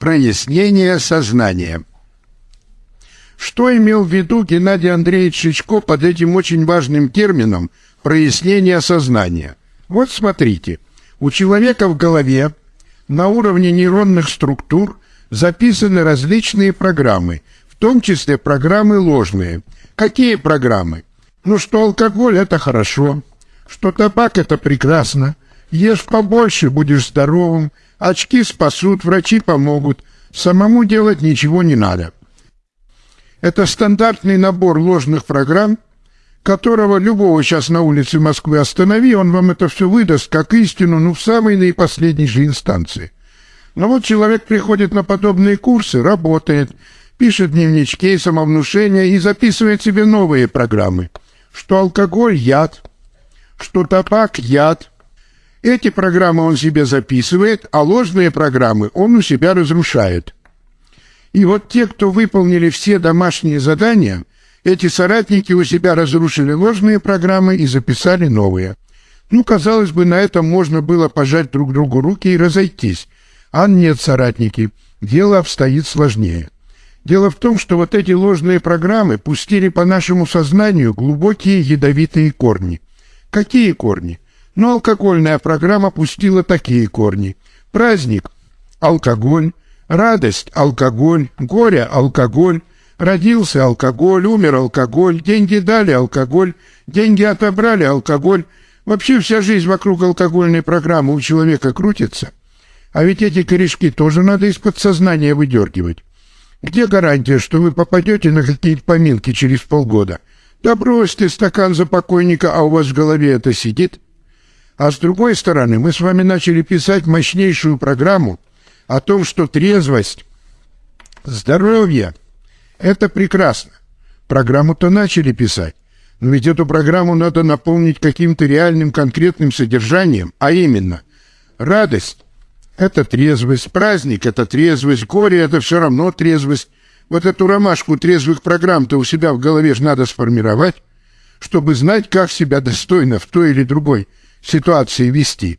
прояснение сознания. Что имел в виду Геннадий Андреевич Шичко под этим очень важным термином прояснение сознания? Вот смотрите, у человека в голове на уровне нейронных структур записаны различные программы, в том числе программы ложные. Какие программы? Ну что алкоголь – это хорошо, что табак – это прекрасно, ешь побольше, будешь здоровым, очки спасут, врачи помогут, самому делать ничего не надо – это стандартный набор ложных программ, которого любого сейчас на улице Москвы останови, он вам это все выдаст как истину, ну, в самой наипоследней же инстанции. Но вот человек приходит на подобные курсы, работает, пишет дневнички, самовнушения и записывает себе новые программы, что алкоголь – яд, что табак – яд. Эти программы он себе записывает, а ложные программы он у себя разрушает – и вот те, кто выполнили все домашние задания, эти соратники у себя разрушили ложные программы и записали новые. Ну, казалось бы, на этом можно было пожать друг другу руки и разойтись. А нет, соратники, дело обстоит сложнее. Дело в том, что вот эти ложные программы пустили по нашему сознанию глубокие ядовитые корни. Какие корни? Ну, алкогольная программа пустила такие корни. Праздник – алкоголь, Радость – алкоголь, горе – алкоголь, родился алкоголь, умер алкоголь, деньги дали алкоголь, деньги отобрали алкоголь. Вообще вся жизнь вокруг алкогольной программы у человека крутится. А ведь эти корешки тоже надо из подсознания выдергивать. Где гарантия, что вы попадете на какие-то поминки через полгода? Да брось ты стакан за покойника, а у вас в голове это сидит. А с другой стороны, мы с вами начали писать мощнейшую программу – о том, что трезвость, здоровье – это прекрасно. Программу-то начали писать, но ведь эту программу надо наполнить каким-то реальным конкретным содержанием, а именно радость – это трезвость, праздник – это трезвость, горе – это все равно трезвость. Вот эту ромашку трезвых программ-то у себя в голове же надо сформировать, чтобы знать, как себя достойно в той или другой ситуации вести.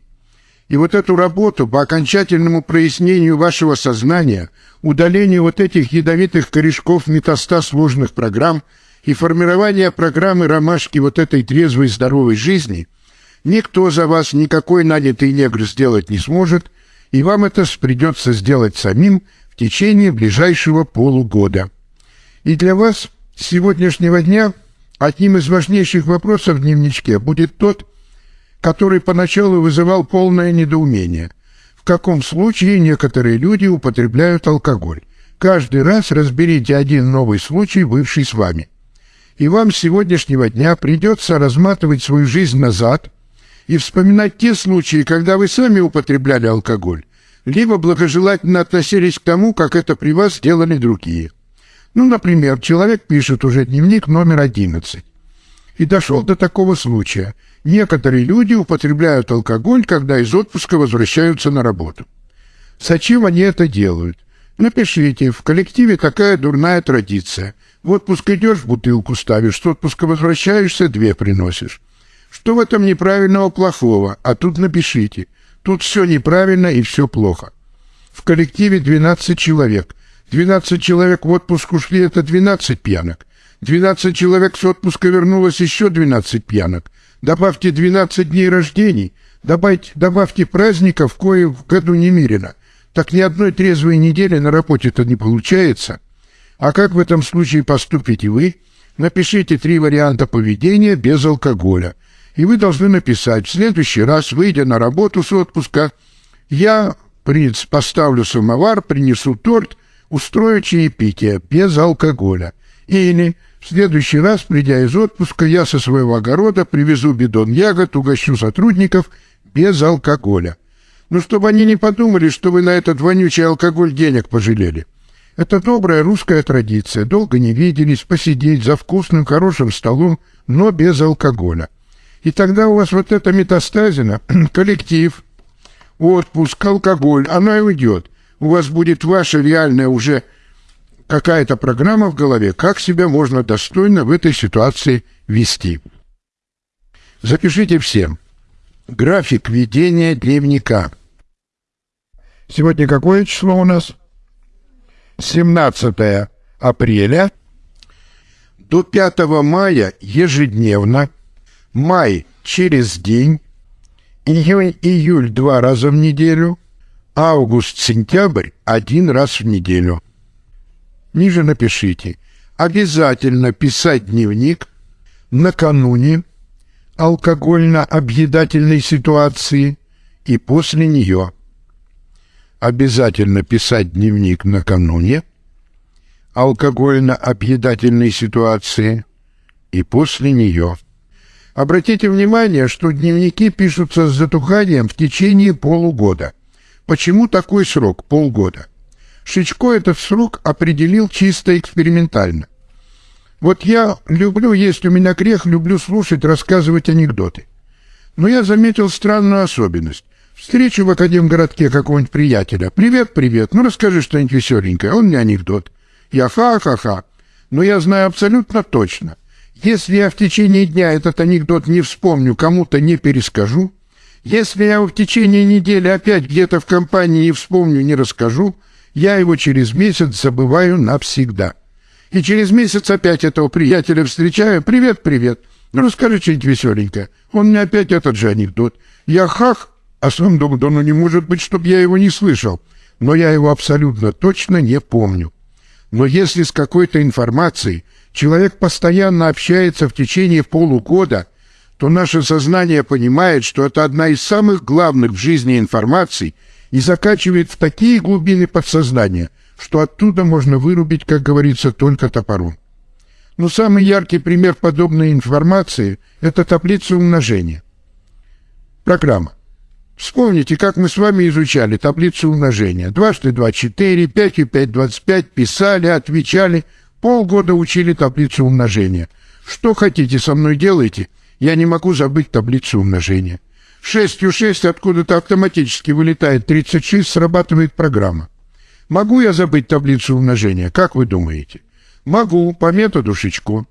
И вот эту работу по окончательному прояснению вашего сознания, удалению вот этих ядовитых корешков метастаз сложных программ и формирование программы ромашки вот этой трезвой здоровой жизни, никто за вас, никакой нанятый негр сделать не сможет, и вам это придется сделать самим в течение ближайшего полугода. И для вас с сегодняшнего дня одним из важнейших вопросов в дневничке будет тот, который поначалу вызывал полное недоумение. В каком случае некоторые люди употребляют алкоголь? Каждый раз разберите один новый случай, бывший с вами. И вам с сегодняшнего дня придется разматывать свою жизнь назад и вспоминать те случаи, когда вы сами употребляли алкоголь, либо благожелательно относились к тому, как это при вас делали другие. Ну, например, человек пишет уже дневник номер 11 и дошел до такого случая – Некоторые люди употребляют алкоголь, когда из отпуска возвращаются на работу. Зачем они это делают? Напишите, в коллективе такая дурная традиция. В отпуск идешь, бутылку ставишь, с отпуска возвращаешься, две приносишь. Что в этом неправильного, плохого? А тут напишите. Тут все неправильно и все плохо. В коллективе 12 человек. 12 человек в отпуск ушли, это 12 пьянок. 12 человек с отпуска вернулось, еще 12 пьянок добавьте 12 дней рождений, добавьте, добавьте праздников, кое в году немерено. Так ни одной трезвой недели на работе-то не получается. А как в этом случае поступите вы? Напишите три варианта поведения без алкоголя. И вы должны написать, в следующий раз, выйдя на работу с отпуска, я, принц, поставлю самовар, принесу торт, устрою чаепитие без алкоголя. Или в следующий раз, придя из отпуска, я со своего огорода привезу бидон ягод, угощу сотрудников без алкоголя. Ну, чтобы они не подумали, что вы на этот вонючий алкоголь денег пожалели. Это добрая русская традиция. Долго не виделись, посидеть за вкусным, хорошим столом, но без алкоголя. И тогда у вас вот эта метастазина, коллектив, отпуск, алкоголь, она и уйдет. У вас будет ваша реальная уже какая-то программа в голове, как себя можно достойно в этой ситуации вести. Запишите всем. График ведения дневника. Сегодня какое число у нас? 17 апреля до 5 мая ежедневно, май через день, июнь-июль два раза в неделю, август-сентябрь один раз в неделю. Ниже напишите. Обязательно писать дневник накануне алкогольно-объедательной ситуации и после нее. Обязательно писать дневник накануне алкогольно-объедательной ситуации и после нее. Обратите внимание, что дневники пишутся с затуханием в течение полугода. Почему такой срок – полгода? Шичко этот срок определил чисто экспериментально. Вот я люблю, есть у меня грех, люблю слушать, рассказывать анекдоты. Но я заметил странную особенность. Встречу в Академгородке какого-нибудь приятеля. «Привет, привет, ну расскажи что-нибудь веселенькое». Он мне анекдот. Я ха-ха-ха. Но я знаю абсолютно точно. Если я в течение дня этот анекдот не вспомню, кому-то не перескажу, если я в течение недели опять где-то в компании не вспомню, не расскажу, я его через месяц забываю навсегда. И через месяц опять этого приятеля встречаю. «Привет, привет. Ну, расскажи что-нибудь веселенькое». Он мне опять этот же анекдот. Я хах, а сам думаю, да ну не может быть, чтобы я его не слышал. Но я его абсолютно точно не помню. Но если с какой-то информацией человек постоянно общается в течение полугода, то наше сознание понимает, что это одна из самых главных в жизни информаций и закачивает в такие глубины подсознания, что оттуда можно вырубить, как говорится, только топором. Но самый яркий пример подобной информации – это таблица умножения. Программа. Вспомните, как мы с вами изучали таблицу умножения. Дважды два – четыре, пять и пять – двадцать пять, писали, отвечали, полгода учили таблицу умножения. Что хотите со мной делайте, я не могу забыть таблицу умножения. Шестью шесть откуда-то автоматически вылетает 36, срабатывает программа. Могу я забыть таблицу умножения, как вы думаете? Могу, по методу Шичко.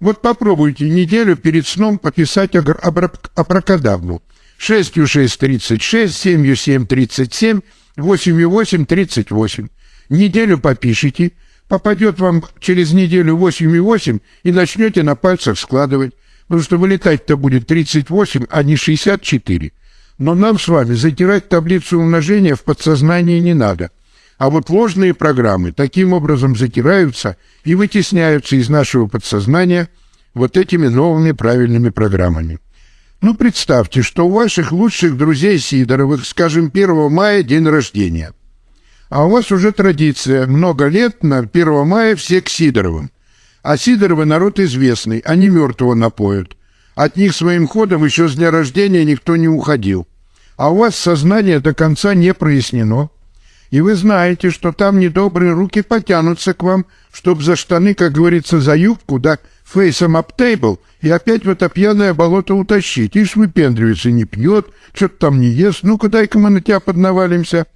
Вот попробуйте неделю перед сном пописать абракадабру. 6 6 36, 7 7 37, 8 8 38. Неделю попишите, попадет вам через неделю 8 8 и начнете на пальцах складывать, потому что вылетать-то будет 38, а не 64. Но нам с вами затирать таблицу умножения в подсознании не надо. А вот ложные программы таким образом затираются и вытесняются из нашего подсознания вот этими новыми правильными программами. Ну, представьте, что у ваших лучших друзей Сидоровых, скажем, 1 мая день рождения. А у вас уже традиция, много лет на 1 мая все к Сидоровым. А Сидоровы народ известный, они мертвого напоют. От них своим ходом еще с дня рождения никто не уходил. А у вас сознание до конца не прояснено. И вы знаете, что там недобрые руки потянутся к вам, чтоб за штаны, как говорится, за юбку, да фейсом об тейбл и опять в это пьяное болото утащить. Ишь выпендривается, не пьет, что-то там не ест, ну-ка дай-ка мы на тебя поднавалимся.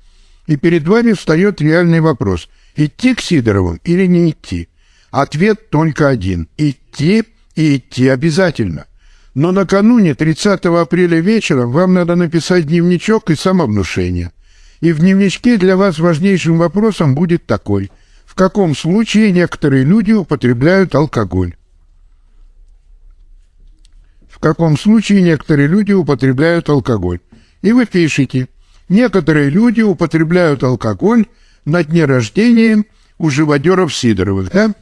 И перед вами встает реальный вопрос, идти к Сидоровым или не идти. Ответ только один – идти и идти обязательно. Но накануне 30 апреля вечером вам надо написать дневничок и самовнушение. И в дневничке для вас важнейшим вопросом будет такой – в каком случае некоторые люди употребляют алкоголь в каком случае некоторые люди употребляют алкоголь. И вы пишете, некоторые люди употребляют алкоголь на дне рождения у живодеров Сидоровых, да?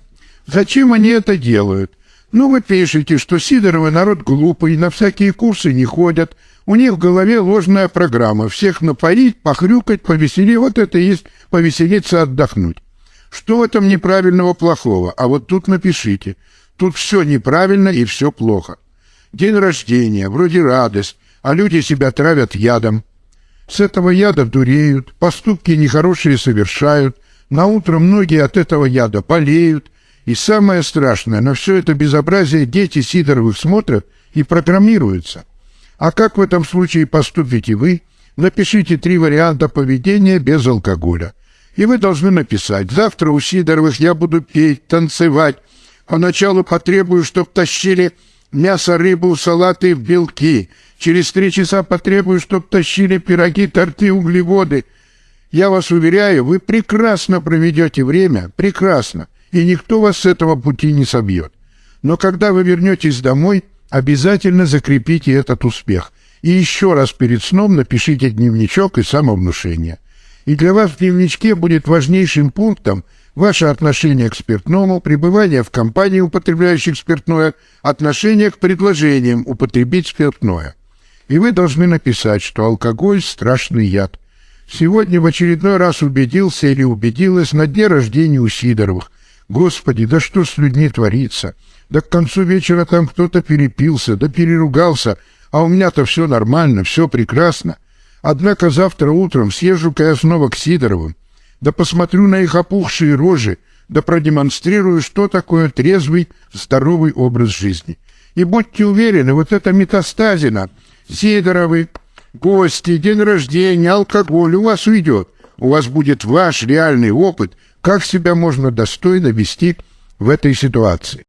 Зачем они это делают? Ну, вы пишете, что Сидоровы народ глупый, на всякие курсы не ходят, у них в голове ложная программа, всех напоить, похрюкать, повеселить, вот это и есть повеселиться, отдохнуть. Что в этом неправильного, плохого? А вот тут напишите. Тут все неправильно и все плохо. День рождения, вроде радость, а люди себя травят ядом. С этого яда дуреют, поступки нехорошие совершают, на утро многие от этого яда болеют, и самое страшное, на все это безобразие дети Сидоровых смотрят и программируются. А как в этом случае поступите вы? Напишите три варианта поведения без алкоголя. И вы должны написать, завтра у Сидоровых я буду петь, танцевать, поначалу потребую, чтоб тащили мясо, рыбу, салаты, белки. Через три часа потребую, чтоб тащили пироги, торты, углеводы. Я вас уверяю, вы прекрасно проведете время, прекрасно, и никто вас с этого пути не собьет. Но когда вы вернетесь домой, обязательно закрепите этот успех. И еще раз перед сном напишите дневничок и самовнушение. И для вас в дневничке будет важнейшим пунктом ваше отношение к спиртному, пребывание в компании употребляющих спиртное, отношение к предложениям употребить спиртное. И вы должны написать, что алкоголь – страшный яд. Сегодня в очередной раз убедился или убедилась на дне рождения у Сидоровых. Господи, да что с людьми творится? Да к концу вечера там кто-то перепился, да переругался, а у меня-то все нормально, все прекрасно. Однако завтра утром съезжу-ка я снова к Сидоровым, да посмотрю на их опухшие рожи, да продемонстрирую, что такое трезвый, здоровый образ жизни. И будьте уверены, вот эта метастазина, Сидоровы, гости, день рождения, алкоголь у вас уйдет. У вас будет ваш реальный опыт, как себя можно достойно вести в этой ситуации.